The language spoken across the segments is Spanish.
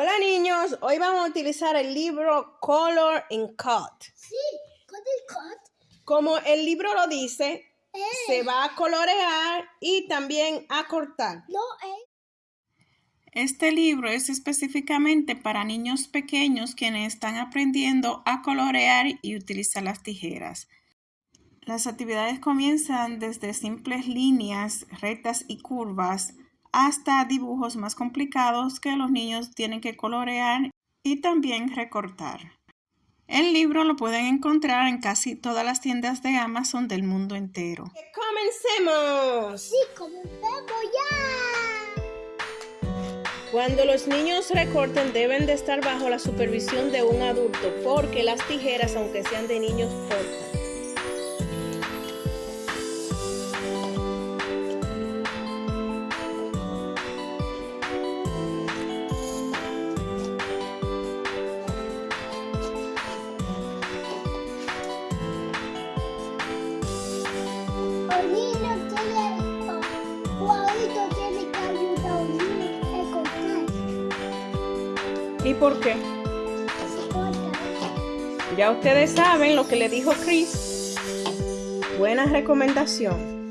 Hola niños, hoy vamos a utilizar el libro Color and Cut. Sí, con el cut. Como el libro lo dice, Eh, se va a colorear y también a cortar. no, eh. Este libro es específicamente para niños pequeños quienes están aprendiendo a colorear y utilizar las tijeras. Las actividades comienzan desde simples líneas rectas y curvas hasta dibujos más complicados que los niños tienen que colorear y también recortar. El libro lo pueden encontrar en casi todas las tiendas de Amazon del mundo entero. ¡Comencemos! Sí, comencemos ya. Cuando los niños recorten deben de estar bajo la supervisión de un adulto porque las tijeras, aunque sean de niños, cortan. ¿Y por qué? Ya ustedes saben lo que le dijo Chris. Buena recomendación.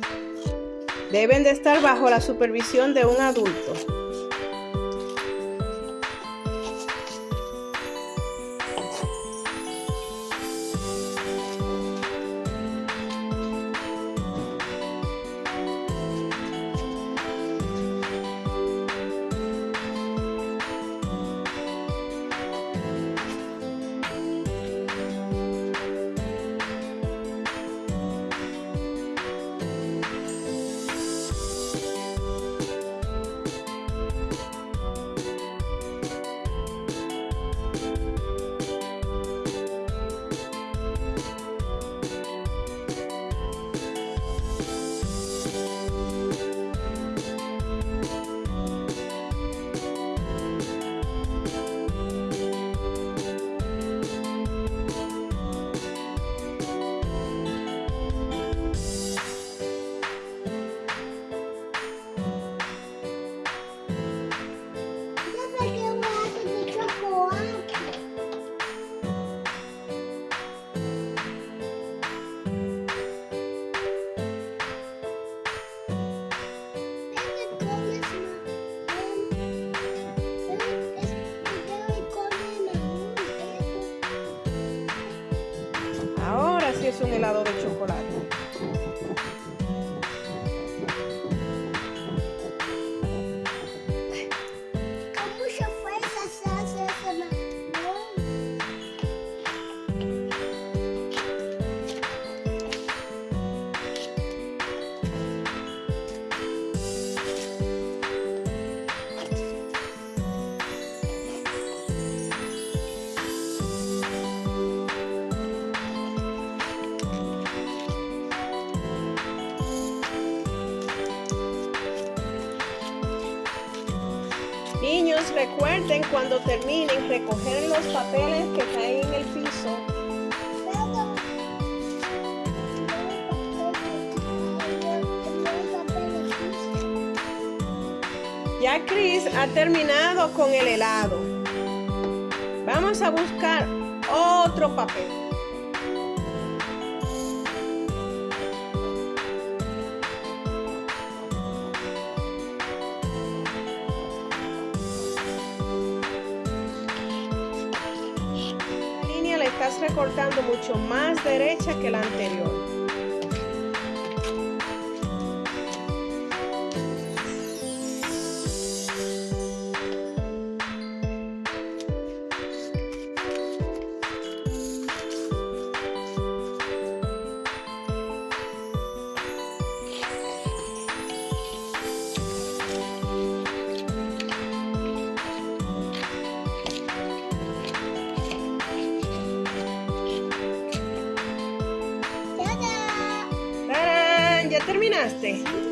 Deben de estar bajo la supervisión de un adulto. Helado de chocolate. Niños, recuerden cuando terminen recoger los papeles que caen en el piso. Ya Chris ha terminado con el helado. Vamos a buscar otro papel. Recortando mucho más derecha que la anterior. Terminaste?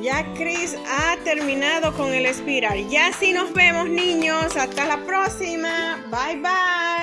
Ya Chris ha terminado con el espiral. Ya sí nos vemos niños. Hasta la próxima. Bye bye.